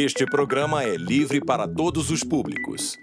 Este programa é livre para todos os públicos.